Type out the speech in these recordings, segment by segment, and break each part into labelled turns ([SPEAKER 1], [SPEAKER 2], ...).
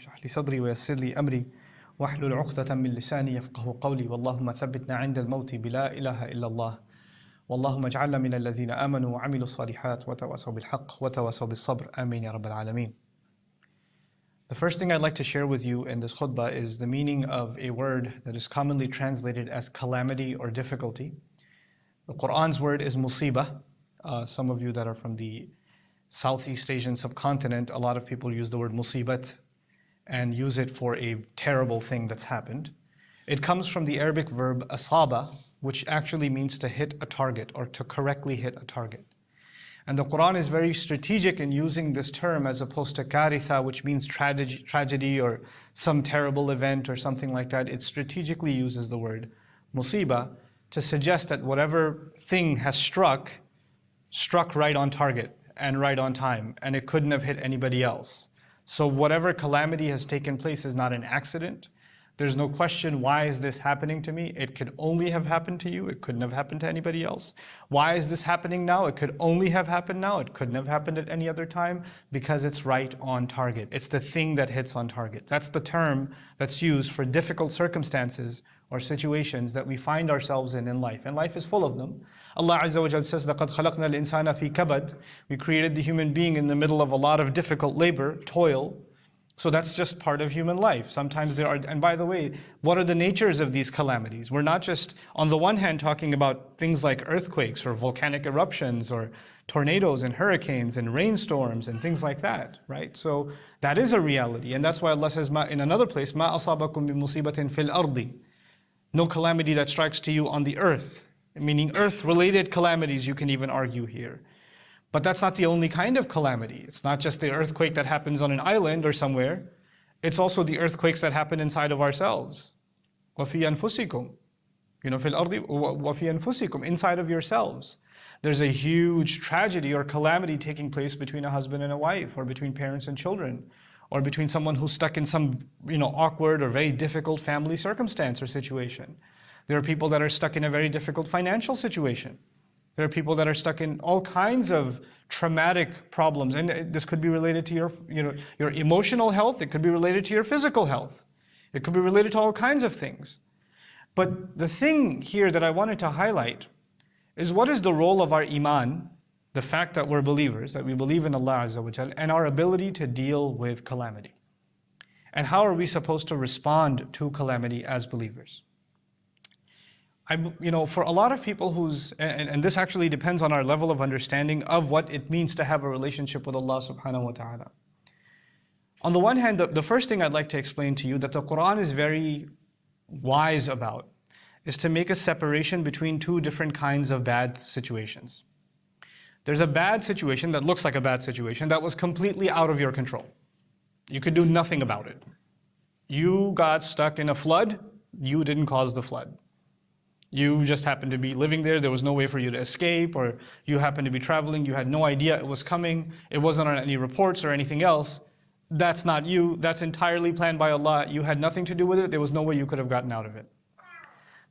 [SPEAKER 1] اشرح لي صدري ويسر لي أمري واحلل عقدة من لساني يفقه قولي واللهم ثبتنا عند الموت بلا إله إلا الله واللهم اجعلنا من الذين آمنوا وعملوا الصالحات وتواصوا بالحق وتواصوا بالصبر آمين يا رب العالمين The first thing I'd like to share with you in this khutbah is the meaning of a word that is commonly translated as calamity or difficulty. The Quran's word is musibah. Uh, some of you that are from the Southeast Asian subcontinent, a lot of people use the word musibat and use it for a terrible thing that's happened. It comes from the Arabic verb asaba, which actually means to hit a target or to correctly hit a target. And the Quran is very strategic in using this term as opposed to karitha, which means tragedy, tragedy or some terrible event or something like that. It strategically uses the word musiba to suggest that whatever thing has struck, struck right on target and right on time, and it couldn't have hit anybody else. So whatever calamity has taken place is not an accident. There's no question, why is this happening to me? It could only have happened to you. It couldn't have happened to anybody else. Why is this happening now? It could only have happened now. It couldn't have happened at any other time because it's right on target. It's the thing that hits on target. That's the term that's used for difficult circumstances or situations that we find ourselves in in life. And life is full of them. Allah Azza wa Jal says, لَقَدْ خَلَقْنَا الْإِنسَانَ فِي كَبَدٍ We created the human being in the middle of a lot of difficult labor, toil, so that's just part of human life. Sometimes there are, and by the way, what are the natures of these calamities? We're not just, on the one hand, talking about things like earthquakes or volcanic eruptions or tornadoes and hurricanes and rainstorms and things like that, right? So that is a reality. And that's why Allah says in another place, مَا أَصَابَكُم بِمُصِيبَةٍ فِي الْأَرْضِ No calamity that strikes to you on the earth, meaning earth-related calamities you can even argue here. But that's not the only kind of calamity. It's not just the earthquake that happens on an island or somewhere. It's also the earthquakes that happen inside of ourselves. وَفِي أَنفُسِكُمْ You know, فِي الْأَرْضِ وَفِي أَنفُسِكُمْ Inside of yourselves. There's a huge tragedy or calamity taking place between a husband and a wife, or between parents and children, or between someone who's stuck in some you know, awkward or very difficult family circumstance or situation. There are people that are stuck in a very difficult financial situation. There are people that are stuck in all kinds of traumatic problems. And this could be related to your, you know, your emotional health. It could be related to your physical health. It could be related to all kinds of things. But the thing here that I wanted to highlight is what is the role of our iman, the fact that we're believers, that we believe in Allah Azza wa Jal, and our ability to deal with calamity. And how are we supposed to respond to calamity as believers? I, you know, for a lot of people who's, and, and, this actually depends on our level of understanding of what it means to have a relationship with Allah subhanahu wa ta'ala. On the one hand, the, the first thing I'd like to explain to you that the Quran is very wise about is to make a separation between two different kinds of bad situations. There's a bad situation that looks like a bad situation that was completely out of your control. You could do nothing about it. You got stuck in a flood, you didn't cause the flood. You just happened to be living there, there was no way for you to escape, or you happened to be traveling, you had no idea it was coming, it wasn't on any reports or anything else. That's not you, that's entirely planned by Allah. You had nothing to do with it, there was no way you could have gotten out of it.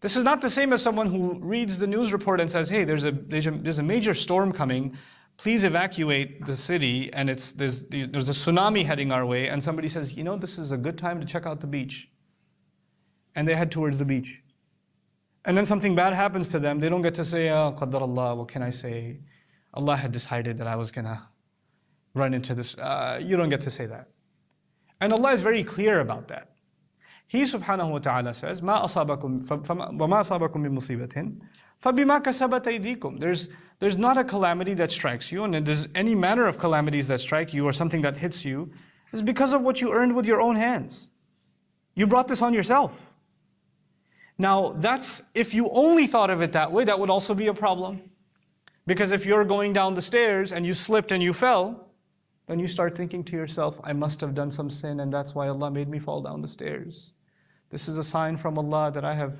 [SPEAKER 1] This is not the same as someone who reads the news report and says, hey, there's a, there's a major storm coming, please evacuate the city, and it's, there's, there's a tsunami heading our way, and somebody says, you know, this is a good time to check out the beach. And they head towards the beach and then something bad happens to them, they don't get to say, oh, Qadar Allah, what can I say? Allah had decided that I was going to run into this. Uh, you don't get to say that. And Allah is very clear about that. He subhanahu wa ta'ala says, ما أصابكم وما أصابكم من مصيبة فبما كسبت أيديكم. There's, there's not a calamity that strikes you, and there's any manner of calamities that strike you or something that hits you, is because of what you earned with your own hands. You brought this on yourself. Now, that's if you only thought of it that way, that would also be a problem. Because if you're going down the stairs and you slipped and you fell, then you start thinking to yourself, I must have done some sin and that's why Allah made me fall down the stairs. This is a sign from Allah that I have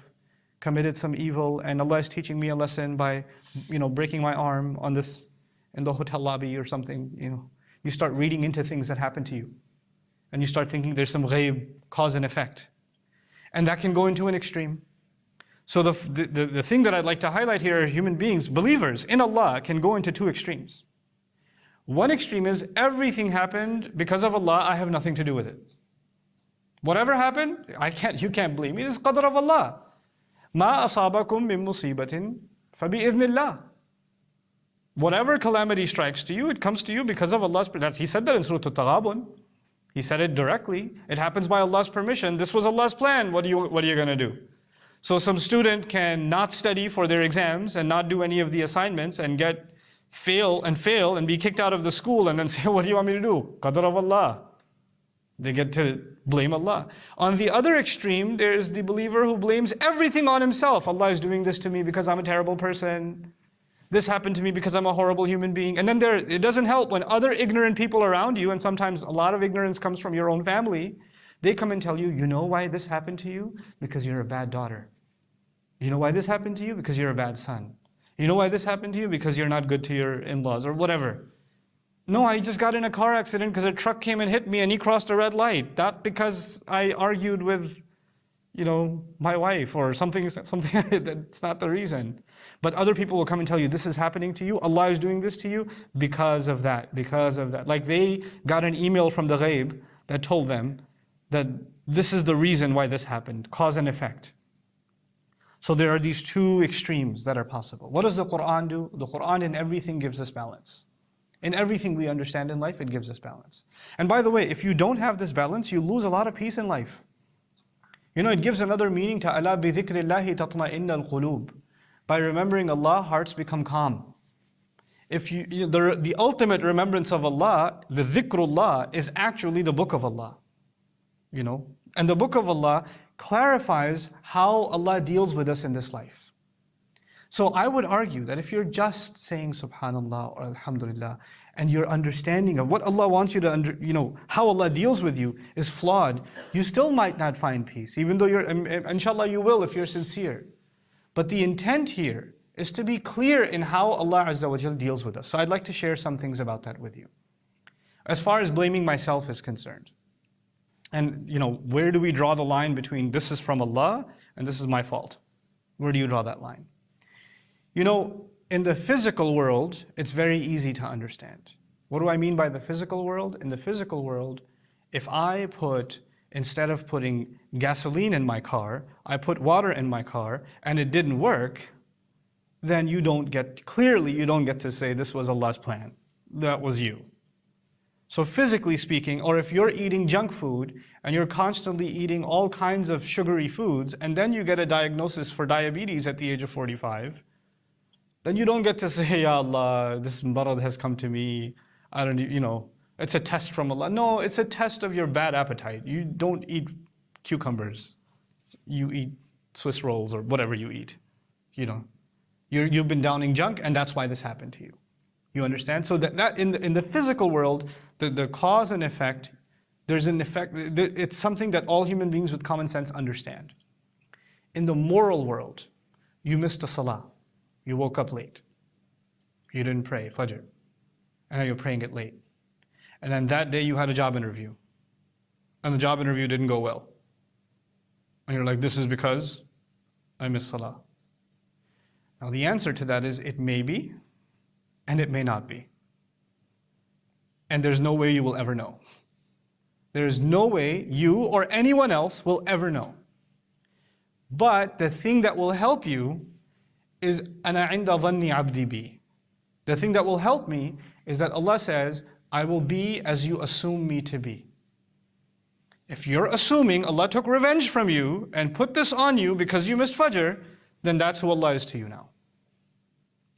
[SPEAKER 1] committed some evil and Allah is teaching me a lesson by, you know, breaking my arm on this, in the hotel lobby or something, you know. You start reading into things that happen to you. And you start thinking there's some ghaib, cause and effect. And that can go into an extreme. So the, the, the thing that I'd like to highlight here are human beings, believers in Allah, can go into two extremes. One extreme is everything happened because of Allah, I have nothing to do with it. Whatever happened, I can't, you can't blame me, this is qadr of Allah. Ma asabakum min fabi fabi'idhnillah. Whatever calamity strikes to you, it comes to you because of Allah's, That's he said that in Surah Al-Taghabun. He said it directly. It happens by Allah's permission. This was Allah's plan. What are you, what are you going to do? So some student can not study for their exams and not do any of the assignments and get fail and fail and be kicked out of the school and then say, what do you want me to do? Qadr of Allah. They get to blame Allah. On the other extreme, there is the believer who blames everything on himself. Allah is doing this to me because I'm a terrible person. This happened to me because I'm a horrible human being. And then there, it doesn't help when other ignorant people around you, and sometimes a lot of ignorance comes from your own family, they come and tell you, you know why this happened to you? Because you're a bad daughter. You know why this happened to you? Because you're a bad son. You know why this happened to you? Because you're not good to your in-laws or whatever. No, I just got in a car accident because a truck came and hit me and he crossed a red light. Not because I argued with, you know, my wife or something, something that's not the reason. But other people will come and tell you, this is happening to you, Allah is doing this to you because of that, because of that. Like they got an email from the ghaib that told them that this is the reason why this happened, cause and effect. So there are these two extremes that are possible. What does the Quran do? The Quran in everything gives us balance. In everything we understand in life, it gives us balance. And by the way, if you don't have this balance, you lose a lot of peace in life. You know, it gives another meaning to al-qulub. By remembering Allah, hearts become calm. If you, you know, the, the ultimate remembrance of Allah, the dhikrullah, is actually the book of Allah. You know, and the book of Allah clarifies how Allah deals with us in this life. So I would argue that if you're just saying subhanallah or alhamdulillah and your understanding of what Allah wants you to, under, you know, how Allah deals with you is flawed, you still might not find peace, even though you're, um, um, inshallah you will if you're sincere. But the intent here is to be clear in how Allah Azza wa deals with us. So I'd like to share some things about that with you. As far as blaming myself is concerned. And you know, where do we draw the line between this is from Allah and this is my fault? Where do you draw that line? You know, in the physical world, it's very easy to understand. What do I mean by the physical world? In the physical world, if I put instead of putting gasoline in my car, I put water in my car and it didn't work, then you don't get, clearly you don't get to say this was Allah's plan. That was you. So physically speaking, or if you're eating junk food and you're constantly eating all kinds of sugary foods and then you get a diagnosis for diabetes at the age of 45, then you don't get to say, Ya Allah, this marad has come to me. I don't, you know, it's a test from Allah. No, it's a test of your bad appetite. You don't eat cucumbers. You eat Swiss rolls or whatever you eat. You know, you you've been downing junk and that's why this happened to you. You understand? So that, that in, the, in the physical world, the, the cause and effect, there's an effect, it's something that all human beings with common sense understand. In the moral world, you missed a salah. You woke up late. You didn't pray, Fajr. And now you're praying it late. And then that day you had a job interview. And the job interview didn't go well. And you're like, this is because I missed Salah. Now the answer to that is it may be, and it may not be And there's no way you will ever know. There is no way you or anyone else will ever know. But the thing that will help you is أَنَا عِنْدَ ظَنِّ عَبْدِي بِي. The thing that will help me is that Allah says, I will be as you assume me to be. If you're assuming Allah took revenge from you and put this on you because you missed Fajr, then that's who Allah is to you now.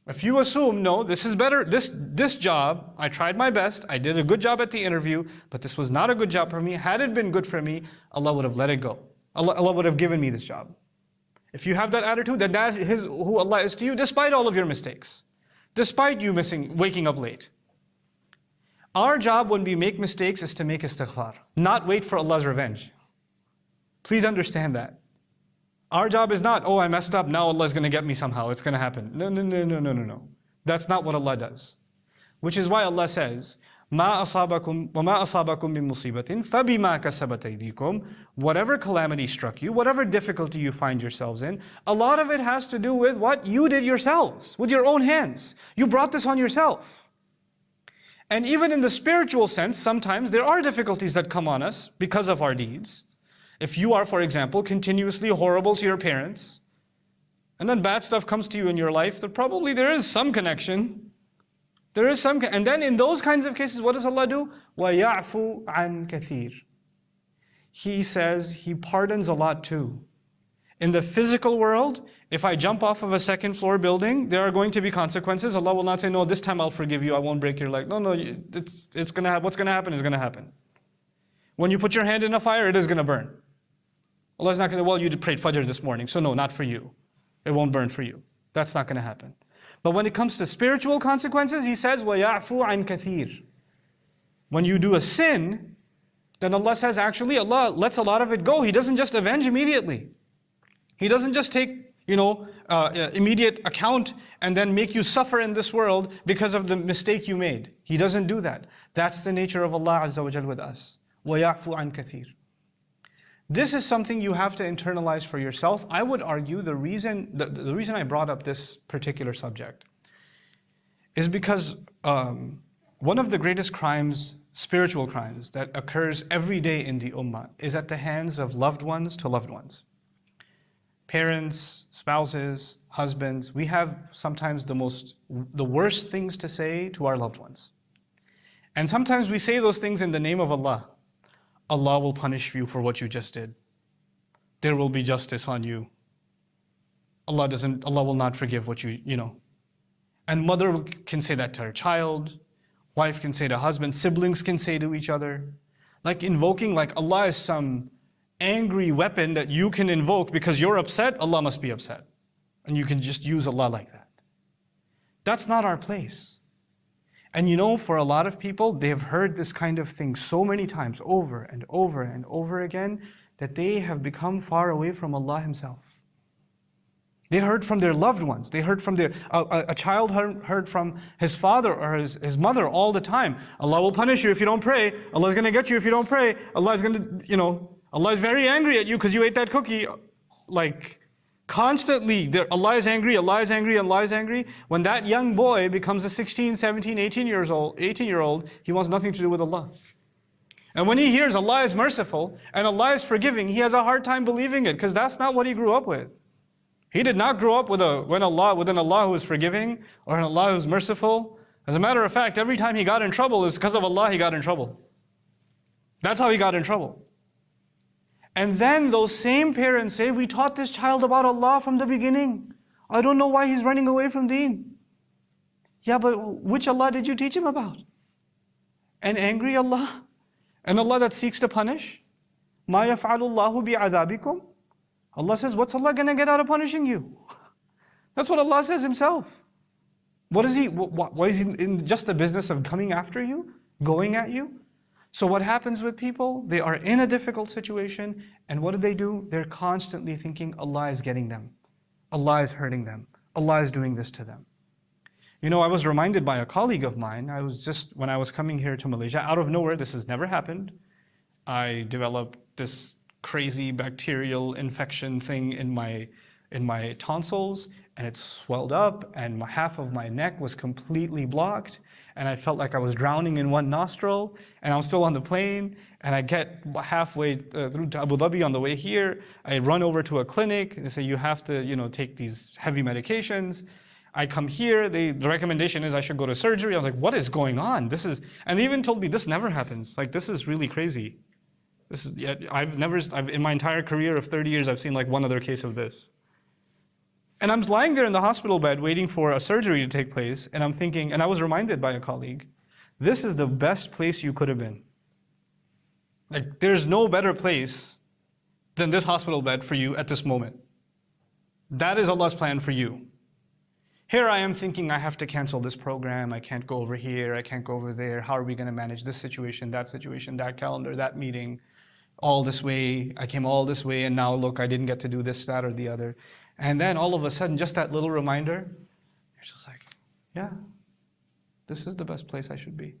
[SPEAKER 1] If you assume, no, this is better, this, this job, I tried my best, I did a good job at the interview, but this was not a good job for me. Had it been good for me, Allah would have let it go. Allah, Allah would have given me this job. If you have that attitude, then that is who Allah is to you, despite all of your mistakes. Despite you missing, waking up late. Our job when we make mistakes is to make istighfar, not wait for Allah's revenge. Please understand that. Our job is not, oh, I messed up, now Allah is going to get me somehow, it's going to happen. No, no, no, no, no, no, no. That's not what Allah does. Which is why Allah says, ما أصابكم وما أصابكم من مصيبة فبما كسبت أيديكم Whatever calamity struck you, whatever difficulty you find yourselves in, a lot of it has to do with what you did yourselves, with your own hands. You brought this on yourself. And even in the spiritual sense, sometimes there are difficulties that come on us because of our deeds. If you are, for example, continuously horrible to your parents, and then bad stuff comes to you in your life, then probably there is some connection. There is some, and then in those kinds of cases, what does Allah do? وَيَعْفُو عَنْ كَثِيرٍ He says He pardons a lot too. In the physical world, if I jump off of a second floor building, there are going to be consequences. Allah will not say, no, this time I'll forgive you, I won't break your leg. No, no, it's, it's gonna have, what's going to happen is going to happen. When you put your hand in a fire, it is going to burn. Allah's not going to, well, you prayed Fajr this morning, so no, not for you. It won't burn for you. That's not going to happen. But when it comes to spiritual consequences, He says, وَيَعْفُوا عَنْ كَثِيرٍ When you do a sin, then Allah says, actually, Allah lets a lot of it go. He doesn't just avenge immediately. He doesn't just take, you know, uh, uh immediate account and then make you suffer in this world because of the mistake you made. He doesn't do that. That's the nature of Allah Azza wa with us. وَيَعْفُوا عَنْ كَثِيرٍ this is something you have to internalize for yourself. I would argue the reason, the, the reason I brought up this particular subject is because um, one of the greatest crimes, spiritual crimes, that occurs every day in the ummah is at the hands of loved ones to loved ones. Parents, spouses, husbands, we have sometimes the most, the worst things to say to our loved ones. And sometimes we say those things in the name of Allah. Allah will punish you for what you just did. There will be justice on you. Allah doesn't, Allah will not forgive what you, you know. And mother can say that to her child, wife can say to husband, siblings can say to each other. Like invoking, like Allah is some angry weapon that you can invoke because you're upset, Allah must be upset. And you can just use Allah like that. That's not our place. And you know, for a lot of people, they've heard this kind of thing so many times, over and over and over again, that they have become far away from Allah Himself. They heard from their loved ones. They heard from their, a, a child heard, heard, from his father or his, his mother all the time. Allah will punish you if you don't pray. Allah is going to get you if you don't pray. Allah is going to, you know, Allah is very angry at you because you ate that cookie. Like, Constantly, Allah is angry, Allah is angry, Allah is angry. When that young boy becomes a 16, 17, 18 years old, 18 year old, he wants nothing to do with Allah. And when he hears Allah is merciful and Allah is forgiving, he has a hard time believing it because that's not what he grew up with. He did not grow up with a when Allah with an Allah who is forgiving or an Allah who is merciful. As a matter of fact, every time he got in trouble is because of Allah he got in trouble. That's how he got in trouble. And then those same parents say, we taught this child about Allah from the beginning. I don't know why he's running away from deen. Yeah, but which Allah did you teach him about? An angry Allah? An Allah that seeks to punish? Ma yaf'alullahu bi'adabikum? Allah says, what's Allah gonna get out of punishing you? That's what Allah says himself. What is he, what, what is he in just the business of coming after you? Going at you? So what happens with people? They are in a difficult situation, and what do they do? They're constantly thinking Allah is getting them. Allah is hurting them. Allah is doing this to them. You know, I was reminded by a colleague of mine, I was just, when I was coming here to Malaysia, out of nowhere, this has never happened. I developed this crazy bacterial infection thing in my, in my tonsils, and it swelled up, and half of my neck was completely blocked and I felt like I was drowning in one nostril, and I'm still on the plane, and I get halfway uh, through to Abu Dhabi on the way here, I run over to a clinic, and they say, you have to you know, take these heavy medications. I come here, they, the recommendation is I should go to surgery. I was like, what is going on? This is, and they even told me this never happens. Like, this is really crazy. This is, I've never, I've, in my entire career of 30 years, I've seen like one other case of this. And I'm lying there in the hospital bed waiting for a surgery to take place, and I'm thinking, and I was reminded by a colleague, this is the best place you could have been. Like, there's no better place than this hospital bed for you at this moment. That is Allah's plan for you. Here I am thinking I have to cancel this program, I can't go over here, I can't go over there, how are we going to manage this situation, that situation, that calendar, that meeting, all this way, I came all this way, and now look, I didn't get to do this, that, or the other. And then all of a sudden, just that little reminder, you're just like, yeah, this is the best place I should be.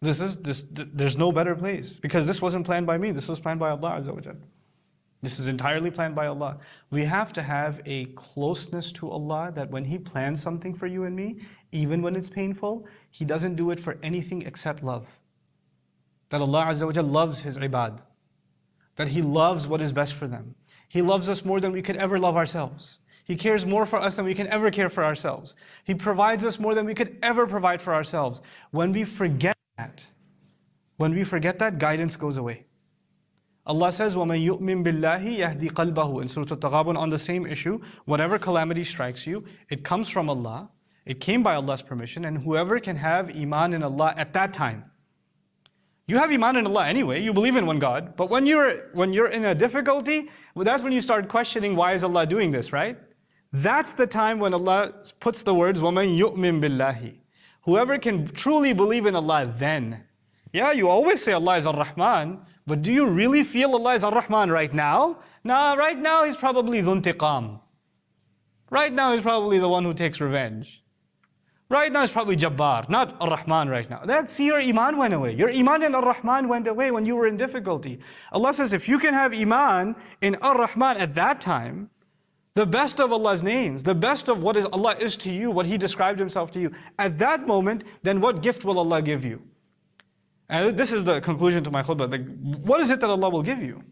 [SPEAKER 1] This is this. Th there's no better place because this wasn't planned by me. This was planned by Allah Azza This is entirely planned by Allah. We have to have a closeness to Allah that when He plans something for you and me, even when it's painful, He doesn't do it for anything except love. That Allah loves His ibad. that He loves what is best for them. He loves us more than we could ever love ourselves. He cares more for us than we can ever care for ourselves. He provides us more than we could ever provide for ourselves. When we forget that, when we forget that, guidance goes away. Allah says, وَمَن يُؤْمِن بِاللَّهِ يَهْدِي قَلْبَهُ In Surah Al-Taghabun on the same issue, whatever calamity strikes you, it comes from Allah, it came by Allah's permission, and whoever can have iman in Allah at that time. You have iman in Allah anyway, you believe in one God, but when you're, when you're in a difficulty, well, that's when you start questioning why is Allah doing this, right? That's the time when Allah puts the words, وَمَن يُؤْمِن بِاللَّهِ Whoever can truly believe in Allah then. Yeah, you always say Allah is Ar-Rahman, but do you really feel Allah is Ar-Rahman right now? Nah, right now He's probably Dhuntiqam. Right now He's probably the one who takes revenge. Right now it's probably Jabbar, not Ar-Rahman right now. That's your Iman went away. Your Iman and Ar-Rahman went away when you were in difficulty. Allah says if you can have Iman in Ar-Rahman at that time, the best of Allah's names, the best of what is Allah is to you, what He described Himself to you, at that moment, then what gift will Allah give you? And this is the conclusion to my khutbah. Like, what is it that Allah will give you?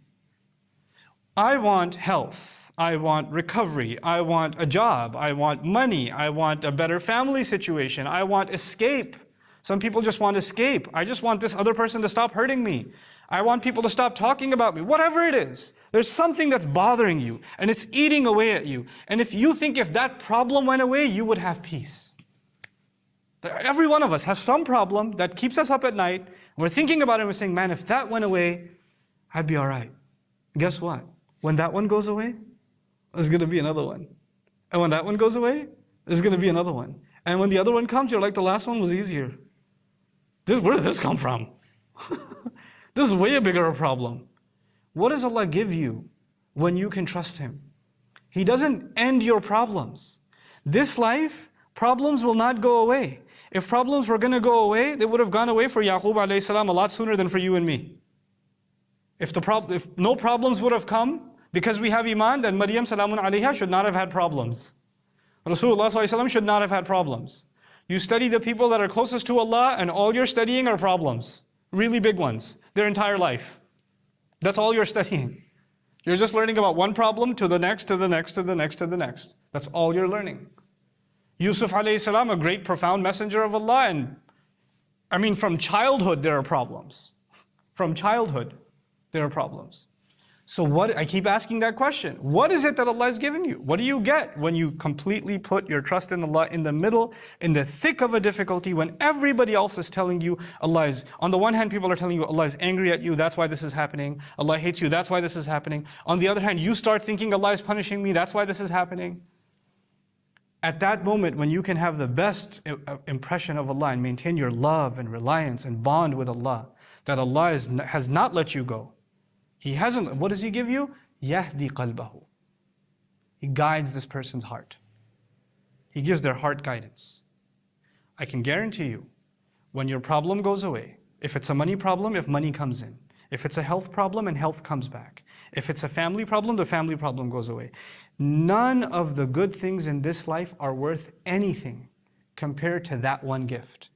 [SPEAKER 1] I want health. I want recovery. I want a job. I want money. I want a better family situation. I want escape. Some people just want escape. I just want this other person to stop hurting me. I want people to stop talking about me. Whatever it is, there's something that's bothering you and it's eating away at you. And if you think if that problem went away, you would have peace. Every one of us has some problem that keeps us up at night And we're thinking about it and we're saying, man, if that went away, I'd be all right. Guess what? When that one goes away, there's going to be another one. And when that one goes away, there's going to be another one. And when the other one comes, you're like, the last one was easier. This, where did this come from? this is way a bigger problem. What does Allah give you when you can trust Him? He doesn't end your problems. This life, problems will not go away. If problems were going to go away, they would have gone away for Yaqub alayhi salam a lot sooner than for you and me. If, the prob if no problems would have come, because we have iman, then Maryam salamun alayha should not have had problems. Rasulullah should not have had problems. You study the people that are closest to Allah and all you're studying are problems. Really big ones. Their entire life. That's all you're studying. You're just learning about one problem to the next, to the next, to the next, to the next. That's all you're learning. Yusuf alayhi salam, a great profound messenger of Allah, and I mean from childhood there are problems. From childhood there are problems. So what, I keep asking that question. What is it that Allah is giving you? What do you get when you completely put your trust in Allah in the middle, in the thick of a difficulty, when everybody else is telling you Allah is, on the one hand, people are telling you Allah is angry at you, that's why this is happening. Allah hates you, that's why this is happening. On the other hand, you start thinking Allah is punishing me, that's why this is happening at that moment when you can have the best uh, impression of Allah and maintain your love and reliance and bond with Allah, that Allah is, has not let you go. He hasn't, what does He give you? Yahdi qalbahu. He guides this person's heart. He gives their heart guidance. I can guarantee you, when your problem goes away, if it's a money problem, if money comes in, if it's a health problem and health comes back, if it's a family problem, the family problem goes away. None of the good things in this life are worth anything compared to that one gift.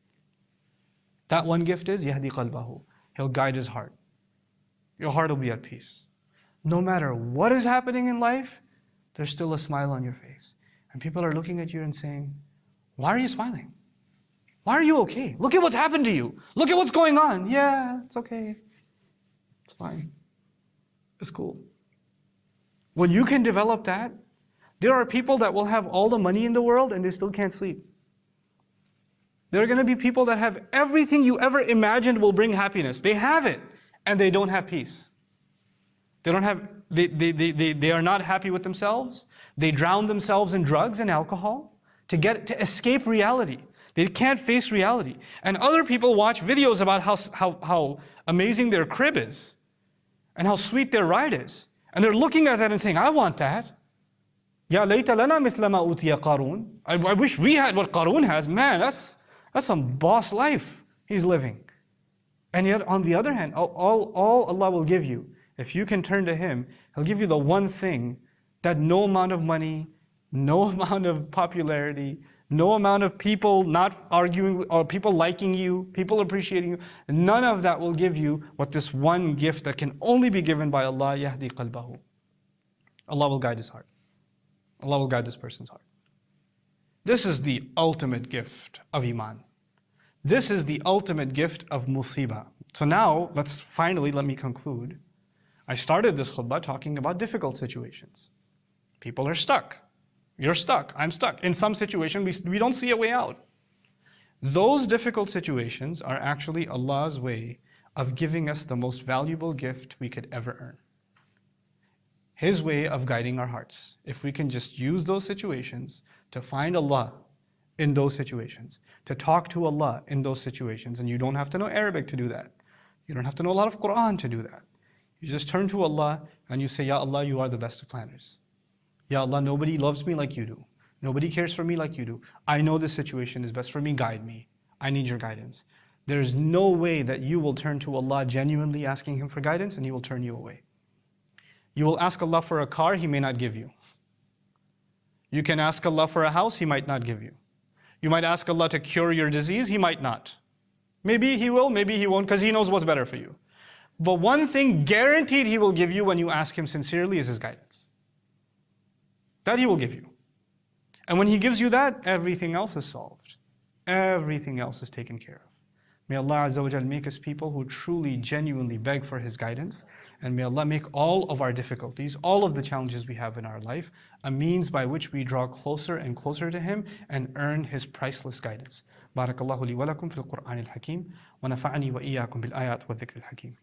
[SPEAKER 1] That one gift is Yahdi qalbahu. He'll guide his heart. Your heart will be at peace. No matter what is happening in life, there's still a smile on your face. And people are looking at you and saying, Why are you smiling? Why are you okay? Look at what's happened to you. Look at what's going on. Yeah, it's okay. It's fine. It's cool. When you can develop that, there are people that will have all the money in the world and they still can't sleep. There are going to be people that have everything you ever imagined will bring happiness. They have it and they don't have peace. They don't have, they, they, they, they, they are not happy with themselves. They drown themselves in drugs and alcohol to get, to escape reality. They can't face reality. And other people watch videos about how, how, how amazing their crib is and how sweet their ride is. And they're looking at that and saying, I want that. Layta lana mithla ma utiya Qarun. I wish we had what Qarun has. Man, that's, that's some boss life he's living. And yet, on the other hand, all, all, all Allah will give you, if you can turn to Him, He'll give you the one thing that no amount of money, no amount of popularity, no amount of people not arguing or people liking you, people appreciating you, none of that will give you what this one gift that can only be given by Allah, yahdi qalbahu. Allah will guide his heart. Allah will guide this person's heart. This is the ultimate gift of Iman. This is the ultimate gift of musibah. So now, let's finally, let me conclude. I started this khutbah talking about difficult situations. People are stuck. You're stuck. I'm stuck. In some situation, we, we don't see a way out. Those difficult situations are actually Allah's way of giving us the most valuable gift we could ever earn. His way of guiding our hearts. If we can just use those situations to find Allah in those situations, to talk to Allah in those situations, and you don't have to know Arabic to do that. You don't have to know a lot of Quran to do that. You just turn to Allah and you say, Ya Allah, you are the best of planners. Ya Allah, nobody loves me like you do. Nobody cares for me like you do. I know this situation is best for me. Guide me. I need your guidance. There's no way that you will turn to Allah genuinely asking Him for guidance and He will turn you away. You will ask Allah for a car, He may not give you. You can ask Allah for a house, He might not give you. You might ask Allah to cure your disease, He might not. Maybe He will, maybe He won't, because He knows what's better for you. But one thing guaranteed He will give you when you ask Him sincerely is His guidance. That He will give you. And when He gives you that, everything else is solved. Everything else is taken care of. May Allah Azza wa make us people who truly, genuinely beg for His guidance. And may Allah make all of our difficulties, all of the challenges we have in our life, a means by which we draw closer and closer to Him and earn His priceless guidance. بارك الله لي ولكم في القرآن الحكيم ونفعني وإياكم بالآيات والذكر الحكيم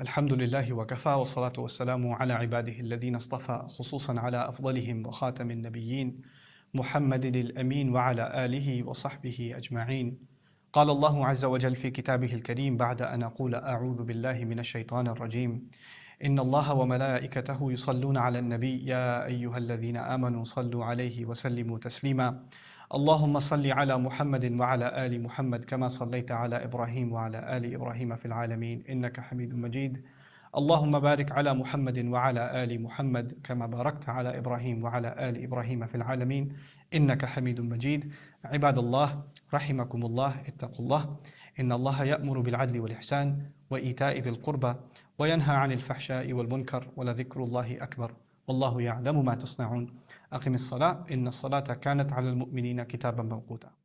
[SPEAKER 1] الحمد لله وكفى والصلاة والسلام على عباده الذين اصطفى خصوصا على أفضلهم وخاتم النبيين محمد الأمين وعلى آله وصحبه أجمعين. قال الله عز وجل في كتابه الكريم بعد أن أقول أعوذ بالله من الشيطان الرجيم. إن الله وملائكته يصلون على النبي يا أيها الذين آمنوا صلوا عليه وسلموا تسليما. اللهم صل على محمد وعلى آل محمد كما صليت على إبراهيم وعلى آل إبراهيم في العالمين. إنك حميد مجيد. اللهم بارك على محمد وعلى آل محمد كما باركت على إبراهيم وعلى آل إبراهيم في العالمين. إنك حميد مجيد. عباد الله رحمكم الله اتقوا الله. إن الله يأمر بالعدل والإحسان وإيتاء ذي القربى وينهى عن الفحشاء والمنكر ولذكر الله أكبر. والله يعلم ما تصنعون. أقم الصلاة إن الصلاة كانت على المؤمنين كتابا موقوتا.